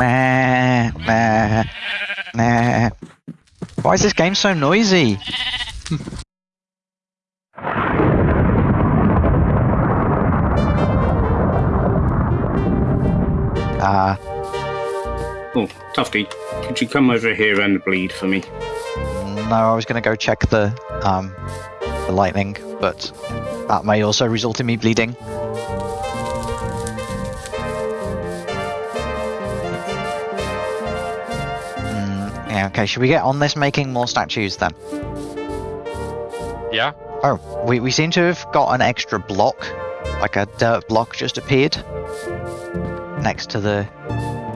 Nah, nah, nah. Why is this game so noisy? Ah, Oh, Tufty, could you come over here and bleed for me? no, I was gonna go check the um the lightning, but that may also result in me bleeding. Okay, should we get on this making more statues then? Yeah. Oh, we, we seem to have got an extra block, like a dirt block just appeared next to the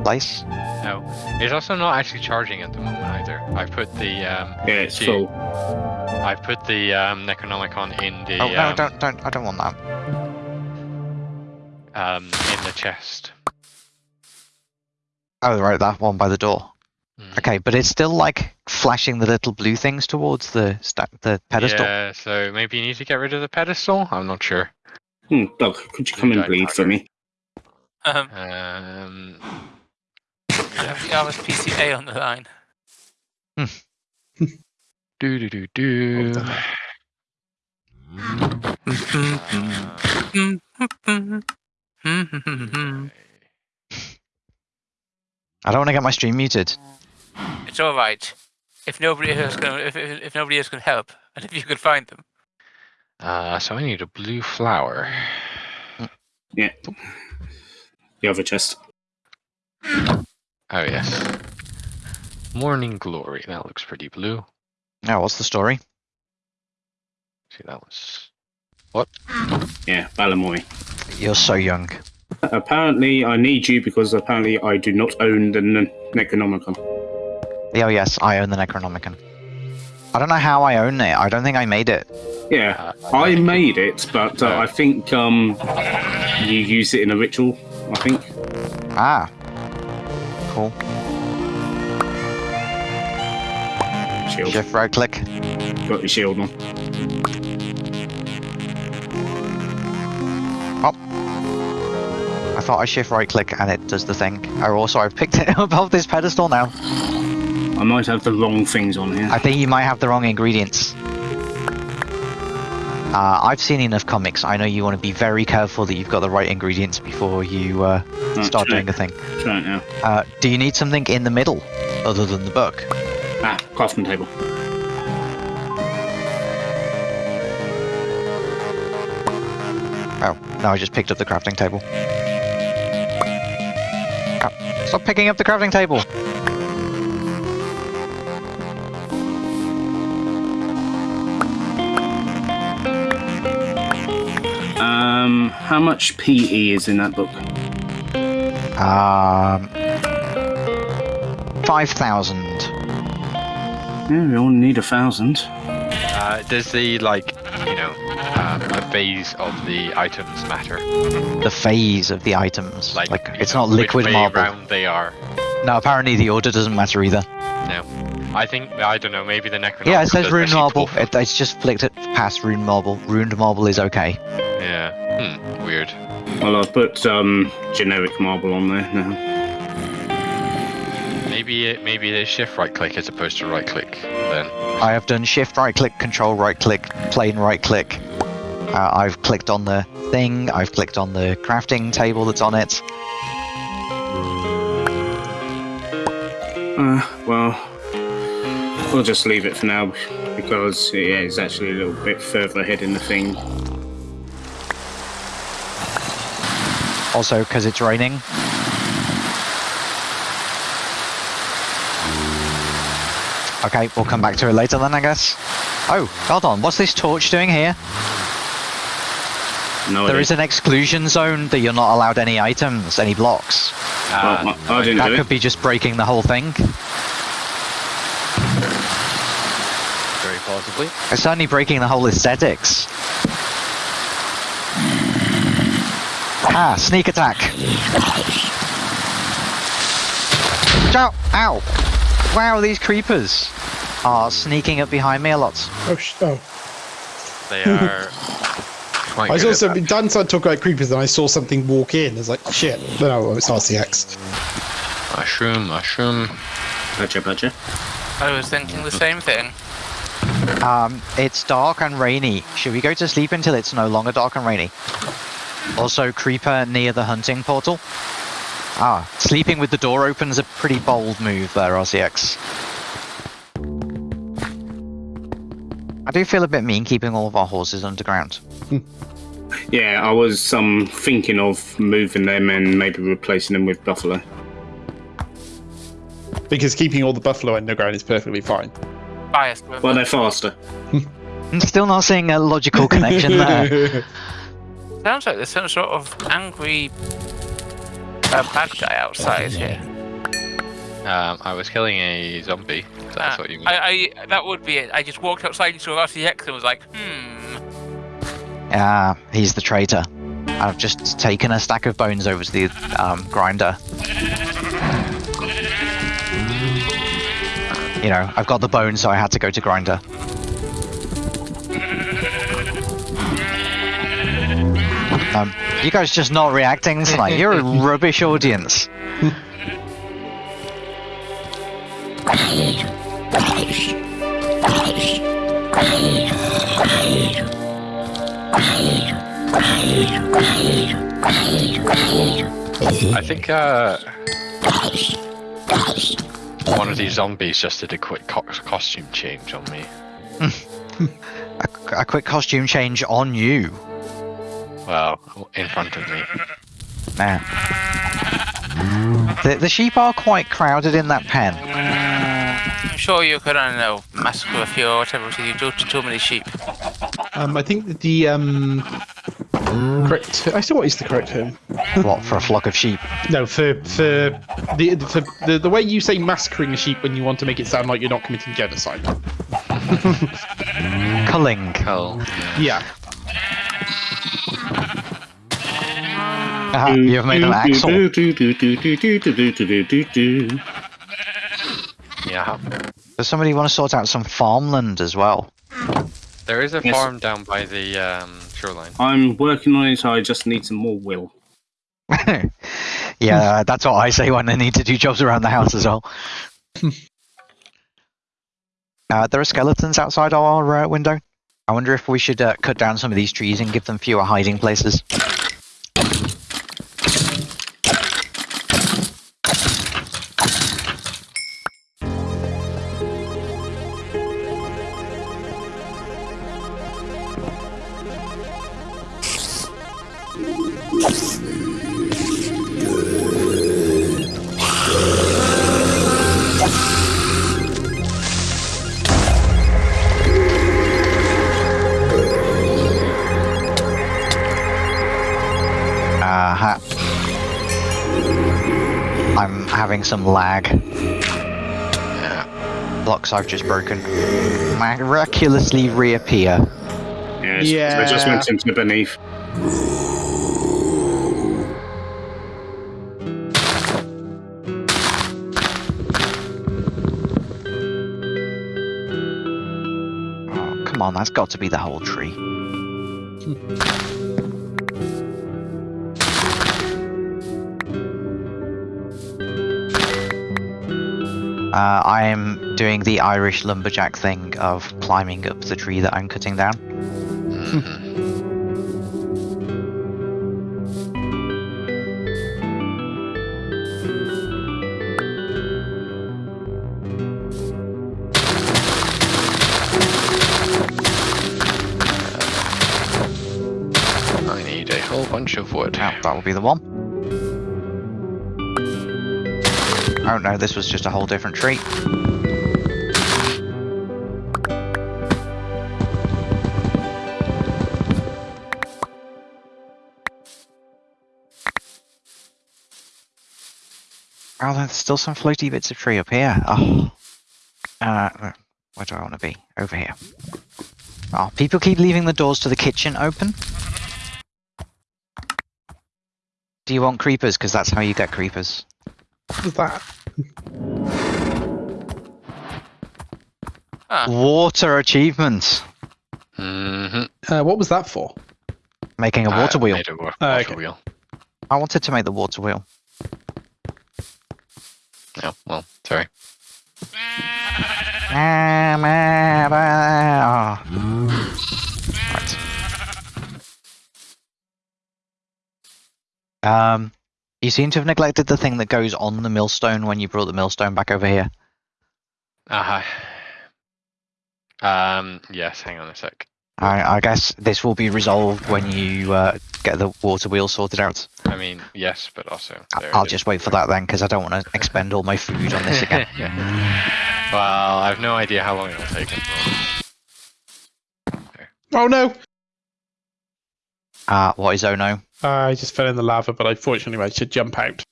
place. No. It's also not actually charging at the moment either. I put the um Yeah, it's Gee. full. I put the um Necronomicon in the oh no, um, don't don't I don't want that. um in the chest. Oh right, that one by the door. Mm. Okay, but it's still like flashing the little blue things towards the sta- the pedestal. Yeah, so maybe you need to get rid of the pedestal? I'm not sure. Hmm, Doug, could you come and Right, bleed for me? Um, Um I have the Alice PCA on the line. do do do do. I don't want to get my stream muted. It's all right. If nobody else can, if, if, if nobody else can help, and if you can find them, Uh, so I need a blue flower. Yeah. The other chest. Oh yes. Morning glory. That looks pretty blue. Now, what's the story? See that was what? Yeah, Balamoy. You're so young. Apparently, I need you because apparently I do not own the N- Necronomicon. Oh yes, I own the Necronomicon. I don't know how I own it. I don't think I made it. Yeah, uh, I made it, but uh, I think um, you use it in a ritual. I think. Ah. Cool. Shield. Shift right click. Got your shield on. Oh. I thought I shift right click and it does the thing. Oh, also I've picked it up off this pedestal now. I might have the wrong things on here. I think you might have the wrong ingredients. Uh, I've seen enough comics. I know you want to be very careful that you've got the right ingredients before you uh, Right, start doing a thing. Try it now. Uh, do you need something in the middle other than the book? Ah, crafting table. Oh, no, I just picked up the crafting table. Oh, stop picking up the crafting table! Um, how much PE is in that book? Um, 5,000. Yeah, we only need a thousand. uh, does the like you know um, a phase of the items matter? The phase of the items. Like, Like, it's know, not liquid which way marble. round they are. No, apparently the order doesn't matter either. No. I think I don't know. Maybe the Necronomicon. Yeah, it says does rune marble. It, it's just flicked it past rune marble. Runed marble is okay. Yeah. Hmm. Weird. Well, I've put um, generic marble on there now. Maybe it maybe it is shift right click as opposed to right click. Then. I have done shift right click, control right click, plain right click. Uh, I've clicked on the thing. I've clicked on the crafting table that's on it. Uh, well, we'll just leave it for now because yeah, it's actually a little bit further ahead in the thing. Also, because it's raining. Okay, we'll come back to it later then, I guess. Oh, hold on. What's this torch doing here? No, There idea. is an exclusion zone that you're not allowed any items, any blocks. Ah, Well, I, I didn't That do could it. be just breaking the whole thing. very possibly. It's certainly breaking the whole aesthetics. Ah, sneak attack. Watch Ow! Ow! Wow, these creepers are sneaking up behind me a lot. Oh, sh- oh. They are. quite I was good also that. Dan started talking about creepers, and I saw something walk in. I was like, shit. No, no, it's RCX. Mushroom, mushroom. Badger, badger. I was thinking the same thing. Um, it's dark and rainy. Should we go to sleep until it's no longer dark and rainy? Also, creeper near the hunting portal. Ah, sleeping with the door open is a pretty bold move there, RCX. I do feel a bit mean keeping all of our horses underground. Yeah, I was um thinking of moving them and maybe replacing them with buffalo. Because keeping all the buffalo underground is perfectly fine. Biased. Well, they're faster. I'm still not seeing a logical connection there. Sounds like there's some sort of angry uh, bad guy outside here. Um, I was killing a zombie. That's Ah, what you mean. I, I, that would be it. I just walked outside and saw RCX and was like, hmm. Ah, he's the traitor. I've just taken a stack of bones over to the um, grinder. You know, I've got the bones, so I had to go to grinder. Um, you guys just not reacting tonight. You're a rubbish audience. I think uh, one of these zombies just did a quick co- costume change on me. A, a quick costume change on you. Well, in front of me. Man. The, the sheep are quite crowded in that pen. I'm sure you could, I don't know, massacre a few or whatever, so you do to too many sheep. um, I think that the um, correct. I still what is the correct term? What, for a flock of sheep? No, for for the for the, the way you say massacring a sheep when you want to make it sound like you're not committing genocide. Culling. Hell. Yeah. Ah, you've made an axle. Yeah. Does somebody want to sort out some farmland as well? There is a Yes. farm down by the um, shoreline. I'm working on it. I just need some more will. yeah, that's what I say when I need to do jobs around the house as well. uh, there are skeletons outside our uh, window. I wonder if we should uh, cut down some of these trees and give them fewer hiding places. Some lag. Blocks I've just broken miraculously reappear. Yeah, yeah. I just went into beneath. Oh, come on, that's got to be the whole tree. Uh, I am doing the Irish lumberjack thing of climbing up the tree that I'm cutting down. I need a whole bunch of wood. That will be the one. Oh no, this was just a whole different tree. Oh, there's still some floaty bits of tree up here. Oh. Uh, where do I want to be? Over here. Oh, people keep leaving the doors to the kitchen open. Do you want creepers? Because that's how you get creepers. What was that? Ah, Water achievements. Mhm. Uh, what was that for? Making a water I wheel. made a wa- Oh, water okay. wheel. I wanted to make the water wheel. Oh, well, sorry. Ma, ba. Right. Um, you seem to have neglected the thing that goes on the millstone when you brought the millstone back over here. Uh, huh. um, yes, hang on a sec. I, I guess this will be resolved when you uh, get the water wheel sorted out. I mean, yes, but also. I- there I'll is- just wait for that then, because I don't want to expend all my food on this again. well, I've no idea how long it'll take. Oh no! Uh, what is Ono? I just fell in the lava, but unfortunately I should jump out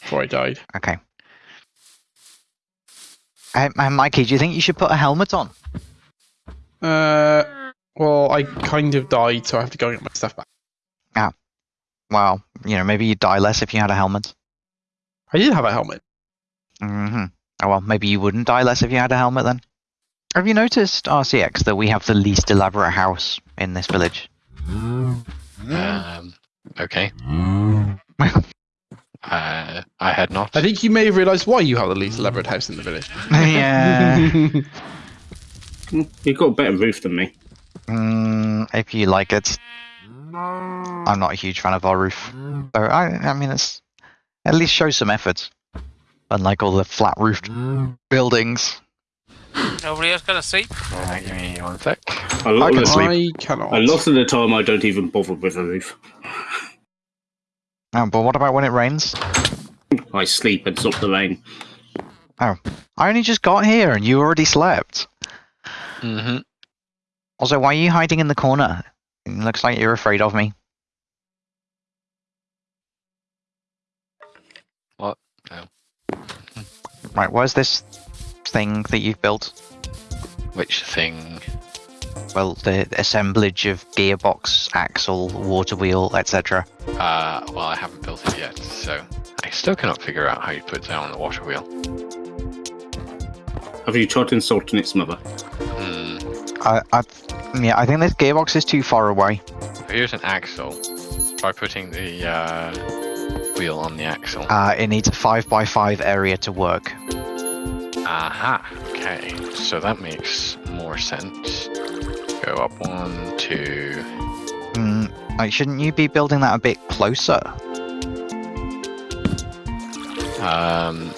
before I died. Okay. Um, uh, Mikey, do you think you should put a helmet on? Uh, well, I kind of died, so I have to go and get my stuff back. Well, you know, maybe you'd die less if you had a helmet. I did have a helmet. hmm Oh well, maybe you wouldn't die less if you had a helmet then. Have you noticed, RCX, that we have the least elaborate house in this village? Um, okay. Uh, I had not. I think you may have realised why you have the least elaborate house in the village. yeah. You've got a better roof than me. Mm, if you like it. I'm not a huge fan of our roof. So I, I mean, it's at least show some effort. Unlike all the flat roofed buildings. Nobody else gonna sleep? Uh, give me one sec. A lot, can of the, sleep. I cannot. a lot of the time, I don't even bother with a roof. Oh, but what about when it rains? I sleep and stop the rain. Oh, I only just got here and you already slept. Mm-hmm. Also, why are you hiding in the corner? It looks like you're afraid of me. What? No. Right, where's this thing that you've built? Which thing? Well, the assemblage of gearbox, axle, water wheel, etc. Uh, well, I haven't built it yet, so I still cannot figure out how you put down the water wheel. Have you tried insulting its mother? Hmm. I, I, yeah, I think this gearbox is too far away. Here's an axle. By putting the uh, wheel on the axle. Uh, it needs a five by five area to work. Aha. Okay. So that makes more sense. Go up one, two. Mm, like, shouldn't you be building that a bit closer? Um,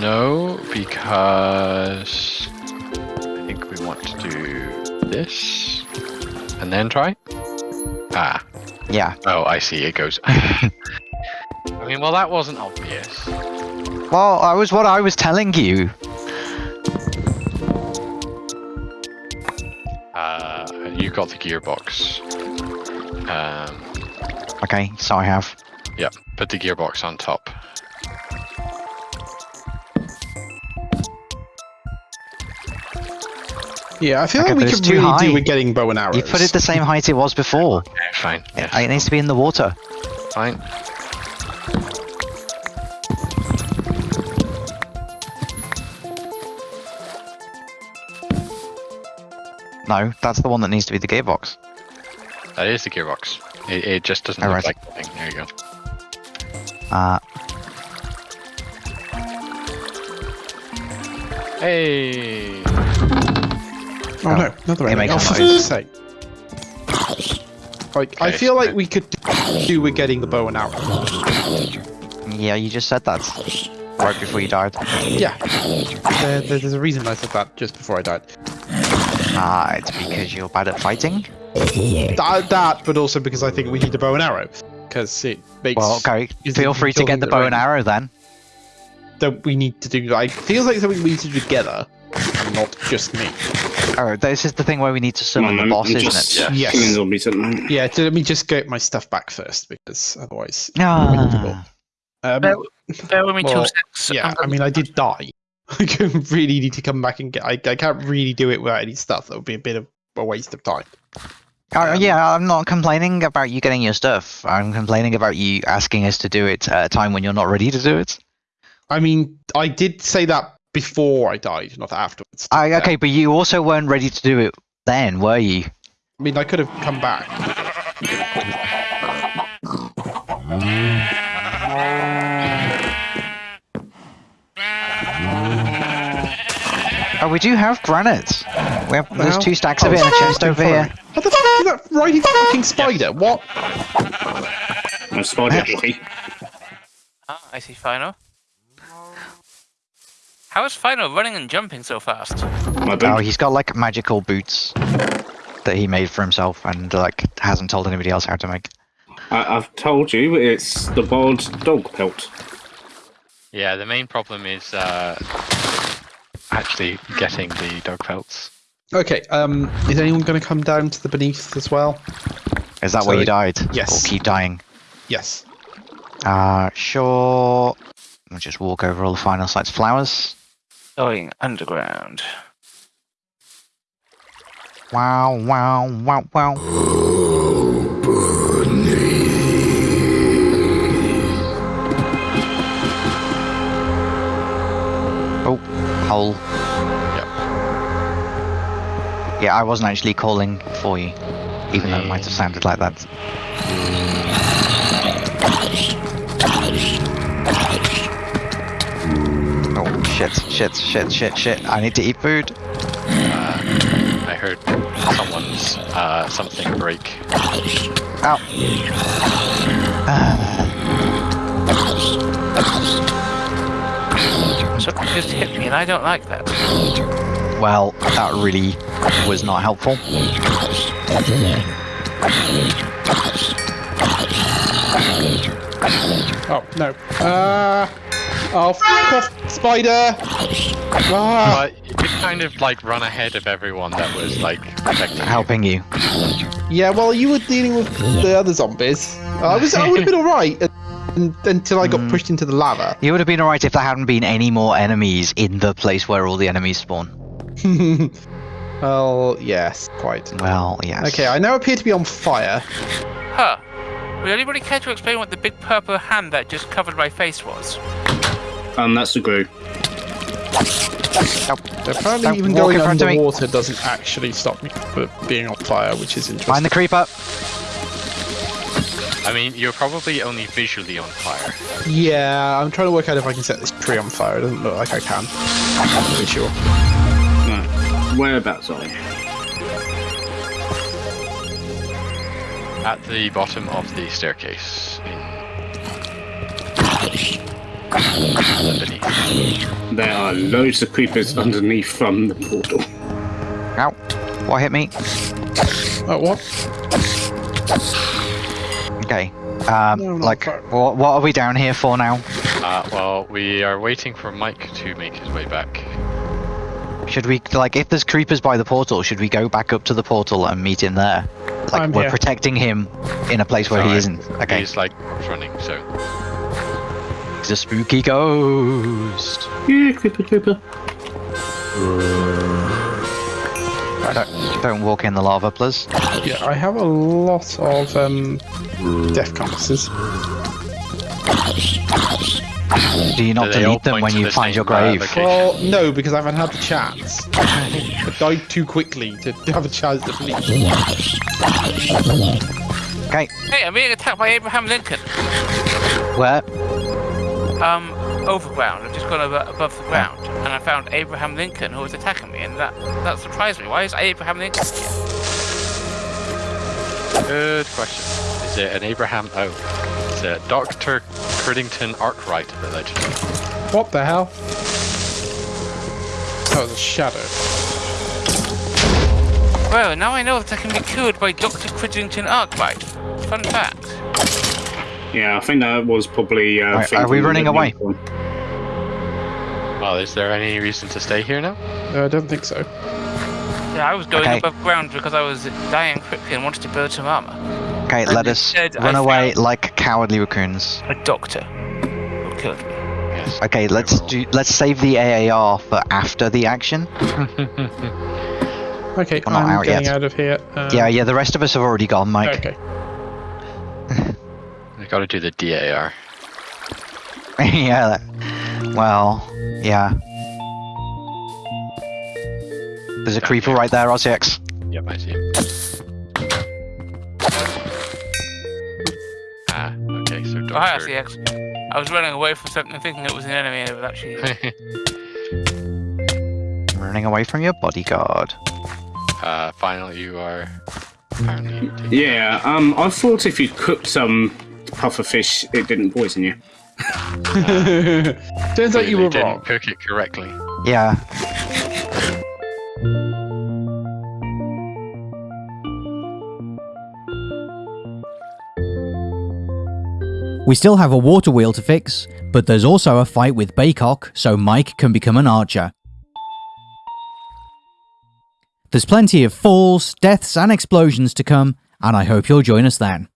no, because I think we want to do this and then try. Ah. Yeah. Oh, I see. It goes. I mean, well, that wasn't obvious. Well, I was what I was telling you. You got the gearbox. Um, Okay, so I have. yeah, put the gearbox on top. Yeah, I feel Okay, like we but it's could too really do high. with getting bow and arrows. You put it the same height it was before. Okay, fine. It, Yes, it needs to be in the water. fine. No, that's the one that needs to be the gearbox. That is the gearbox. It, it just doesn't Oh, look right. like the thing. There you go. Uh, Hey. Oh, Oh, no, another it enemy. makes Oh, a for noise. fuck's sake. Like, I feel like we could do with getting the bow and arrow. yeah, you just said that right before you died. Yeah. There, there- there's a reason I said that just before I died. Ah, it's because you're bad at fighting. That, that, but also because I think we need a bow and arrow. Because it makes. Well, okay. Feel free to get the the bow and arrow then. That we need to do. Like, feels like something we need to do together, not just me. Oh, this is the thing where we need to Come summon on, the boss, I'm isn't just it? Yes. killing zombies at the moment. Yeah, so let me just get my stuff back first, because otherwise. Ah, Um, Bear, bear with me Well, two seconds. yeah, I'm I mean, I did die. I really need to come back and get. I, I can't really do it without any stuff. That would be a bit of a waste of time. Oh, Um, yeah, I'm not complaining about you getting your stuff. I'm complaining about you asking us to do it at a time when you're not ready to do it. I mean, I did say that before I died, not afterwards. I, Yeah. okay, but you also weren't ready to do it then, were you? I mean, I could have come back. we do have granite. We have, there's two stacks of it in a chest over here. What the fuck is that riding fucking spider? What? A spider boy. Ah, I see Fino. How is Fino running and jumping so fast? My Oh, he's got like magical boots that he made for himself and like hasn't told anybody else how to make. I, I've told you, it's the wild dog pelt. Yeah, the main problem is uh, actually getting the dog pelts. Okay. Um. Is anyone going to come down to the beneath as well? Is that So where you died? yes. Or keep dying? Yes. Uh, sure. We'll just walk over all the final sites. Flowers. Going underground. Wow, wow, wow, wow. Oh, hole. Yep. Yeah, I wasn't actually calling for you, even though it might have sounded like that. Oh, shit, shit, shit, shit, shit. I need to eat food. I heard someone's uh, something break. Ow. Something just hit me, and I don't like that. Well, that really was not helpful. Oh no. Uh. Oh, fuck off, spider! Ah. But you could kind of like run ahead of everyone that was like protecting you. Helping you. Yeah, well, you were dealing with the other zombies. I was, I would have been all right until I got Mm. pushed into the lava. You would have been alright if there hadn't been any more enemies in the place where all the enemies spawn. well, yes, quite. Well, yes. Okay, I now appear to be on fire. Huh. Would anybody care to explain what the big purple hand that just covered my face was? Um, that's the glue. Apparently, Don't even walk going in front of me. underwater doesn't actually stop me from being on fire, which is interesting. Find the creeper. I mean, you're probably only visually on fire. Yeah, I'm trying to work out if I can set this tree on fire. It doesn't look like I can. I'm not really sure. Right. Whereabouts are you? At the bottom of the staircase. In. There are loads of creepers underneath from the portal. Ow. What hit me? Oh, what? Okay. Um, No, like, what, what are we down here for now? Uh, well, we are waiting for Mike to make his way back. Should we, like, if there's creepers by the portal, should we go back up to the portal and meet him there? Like, I'm we're here. protecting him in a place where he isn't. Okay. He's like running, so. He's a spooky ghost. Yeah, creeper, creeper. Don't, don't walk in the lava, please. Yeah, I have a lot of um, death compasses. Do you not Do delete them when you find your grave? location? Well, no, because I haven't had the chance. I died too quickly to have a chance to bleed. Okay. Hey, I'm being attacked by Abraham Lincoln. Where? Um, overground. I've just gone over, above the ground, and I found Abraham Lincoln who was attacking me, and that that surprised me. Why is Abraham Lincoln here? Good question. Is it an Abraham? Oh, it's a Dr. Cridington Arkwright, allegedly. What the hell? That was a shadow. Well, now I know that I can be cured by Dr. Cridlington Arkwright. Fun fact. Yeah, I think that was probably. Uh, Right, are we running away? one. Well, is there any reason to stay here now? No, I don't think so. Yeah, I was going Okay. above ground because I was dying quickly and wanted to build some armor. Okay, And let us instead run I away like cowardly raccoons. A doctor who killed me. Yes. Okay, let's will. do. Let's save the AAR for after the action. Okay, We're not I'm out getting yet. out of here. Um, Yeah, yeah. The rest of us have already gone, Mike. Okay. We gotta do the DAR. yeah. Well, yeah. There's a creeper right there, RCX. Yep, I see. him. Okay, so Oh, hi, RCX. I was running away from something thinking it was an enemy and it was actually. Running running away from your bodyguard. Uh, finally, you are apparently. taking- Yeah, um, I thought if you cooked some puffer fish, it didn't poison you. Turns out you Clearly were didn't wrong. cook it correctly. Yeah. We still have a water wheel to fix, but there's also a fight with Baycock so Mike can become an archer. There's plenty of falls, deaths, and explosions to come, and I hope you'll join us then.